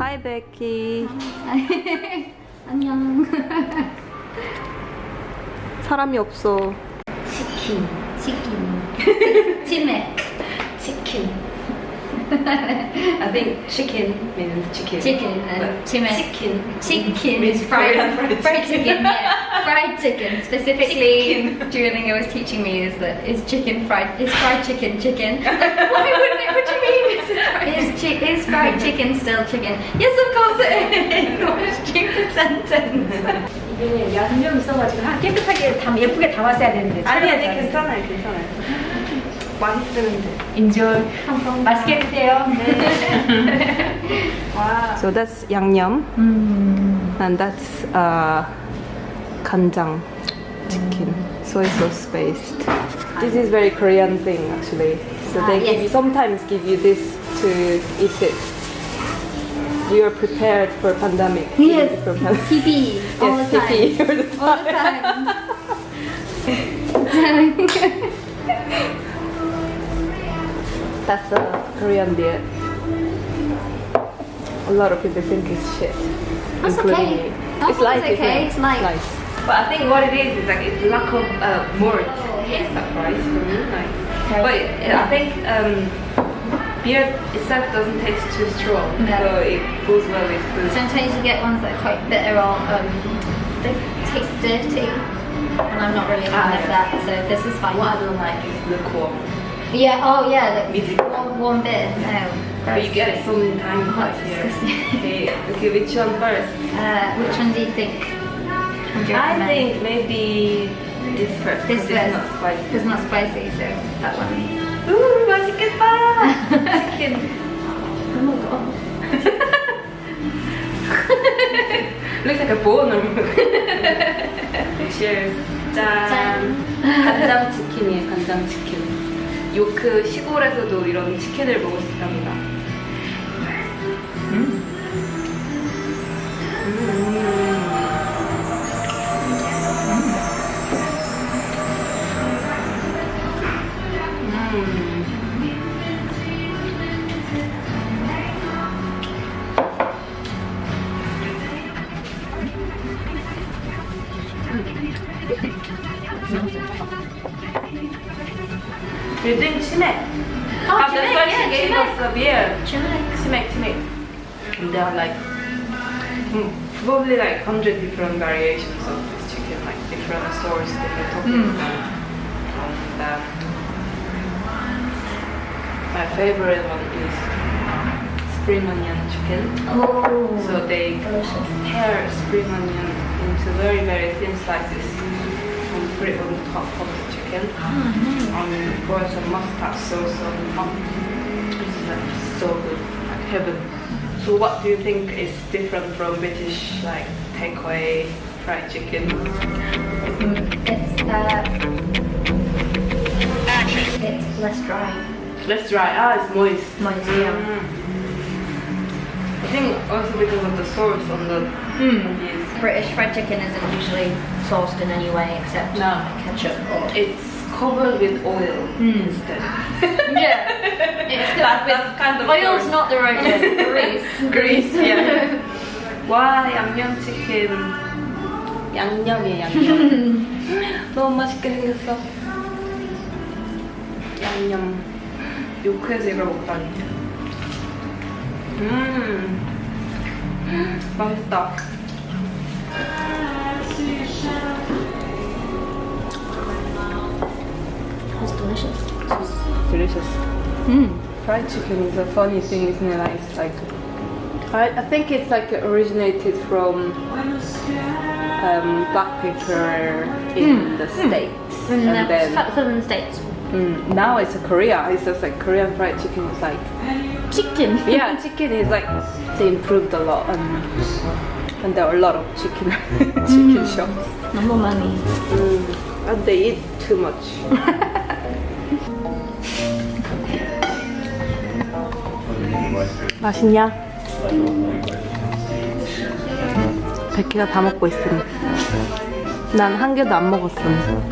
Hi Becky. 안녕. 사람이 없어. 치킨. 치킨. 치맥. 치킨. I think chicken means chicken. Chicken. But Uh, chimek. chicken. Chicken means is fried, Korean fried fried chicken. yeah. Fried chicken. Specifically, Chicken. Duolingo was teaching me is that is chicken fried is fried chicken chicken. Why wouldn't it? What do you mean? Is, chi- is fried chicken still chicken? Yes, of course it is. What a stupid sentence. 이게 양념 있어가지고 아, 깨끗하게 담 예쁘게 담았어야 되는데 아니 아니 촬영을 괜찮아요 괜찮아요. 맛있으면 돼. 인조 맛있게 드세요 와. So that's 양념 Hmm. and that's uh, 간장 chicken soy sauce based. This is very Korean thing actually. So Ah, they give yes. you, sometimes give you this to eat it. You are prepared for pandemic. Yes. For pandemic. TV all Yes, the time. TP all the All the time. time. That's a Korean diet. A lot of people think it's shit. That's including okay. me. That's it's light, okay, isn't it? it's light. But I think what it is is like it's lack of uh, word taste that price for me. Like, but I think um, beer itself doesn't taste too strong, No. so it goes well with food. Sometimes you get ones that are quite bitter or um, they taste dirty. And I'm not really a fan Ah, of that, so this is fine. What I don't like is the lukewarm. Yeah, oh yeah, like Midi. one, one bit. No. But you get it so many times That's like here. disgusting. Okay, okay, which one first? Uh, which one do you think? Would you I recommend? think maybe this first. this 'cause it's first. not spicy. It's not spicy, so that one. Ooh, 맛있겠다. Chicken. Oh my god. Looks like a bone almost. Cheers. 짠. 짠. 간장 치킨이에요, 간장 치킨. 요크 시골에서도 이런 치킨을 먹을 수 있답니다. 음. You drink chimek. Oh, Ah, that's why yeah, she gave chimek. us a beer. Chimek. Chimek, chimek. And there are like mm, probably like hundred different variations of this chicken, like different stores, different toppings. Mm. And um, my favorite one is spring onion chicken. Oh. So they delicious. tear spring onion into very very thin slices and put it on top of chicken. And pour some mustard sauce on top. It's like so good, like heaven. So what do you think is different from British like takeaway fried chicken? It's uh, it's less dry. Let's try. Ah, it's moist. Moist, yeah. Mm. I think also because of the sauce on the on these. British fried chicken isn't usually sauced in any way except No. ketchup or It's covered with oil Mm. instead. yeah. It's That- that's kind of Oil's sauce. not the right word. Grease. Grease, yeah. 와 양념 치킨 양념이야 양념 너무 맛있게 생겼어 양념 요크에서 이걸 먹다니 음 맛있다 It's delicious. It's Delicious. Mm. Fried chicken is a funny thing, isn't it? Like, It's like I, I think it's like originated from um, black pepper in the states, In and the then southern states. mm, now it's a Korea. It's just like Korean fried chicken is like Chicken. yeah, chicken is like they improved a lot, and lot of chicken chicken shops, Number money. mm, and they eat too much. 맛있냐? 백희가 다 먹고 있음. 난 한 개도 안 먹었음.